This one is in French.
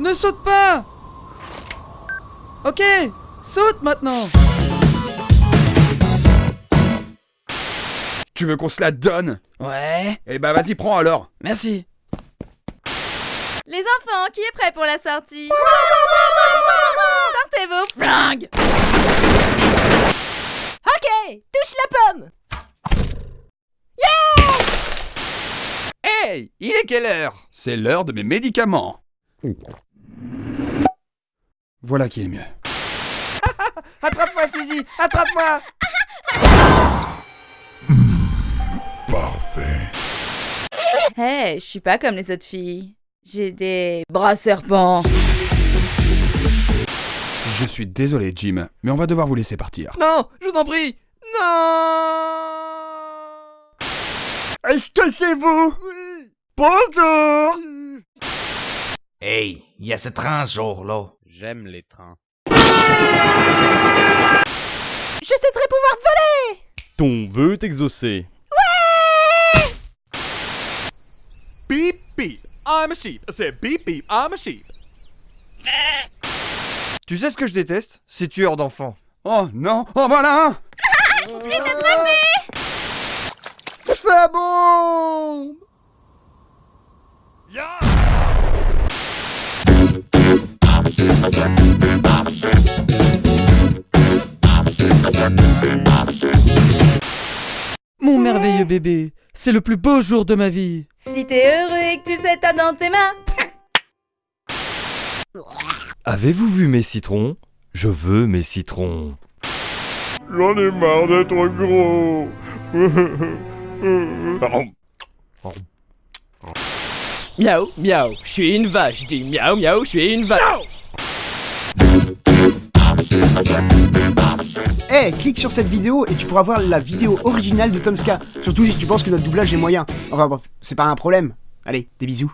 Ne saute pas! Ok, saute maintenant! Tu veux qu'on se la donne? Ouais, Eh bah vas-y, prends alors. merci. Les enfants, qui est prêt pour la sortie? Sortez vos flingues Ok, touche la pomme! Hey Il est quelle heure? C'est l'heure de mes médicaments. Voilà qui est mieux. Attrape-moi, Suzy Attrape-moi Hé, je suis pas comme les autres filles. J'ai des bras serpents. Je suis désolé, Jim, mais on va devoir vous laisser partir. Non, je vous en prie Non Est-ce que c'est vous? Bonjour Hey, il y a ce train jour-là. J'aime les trains. Je souhaiterais pouvoir voler Ton vœu est exaucé. Beep beep, I'm a sheep. C'est beep beep, I'm a sheep. Tu sais ce que je déteste? Ces tueurs d'enfants. Oh non Oh voilà un Ça bombe Mon merveilleux bébé, c'est le plus beau jour de ma vie. Si t'es heureux et que tu sais t'as dans tes mains. Avez-vous vu mes citrons? Je veux mes citrons. J'en ai marre d'être gros. Miaou, miaou, je suis une vache, dis miaou, miaou, je suis une vache. Eh, clique sur cette vidéo et tu pourras voir la vidéo originale de Tomska. Surtout si tu penses que notre doublage est moyen. Enfin bref, c'est pas un problème. Allez, des bisous.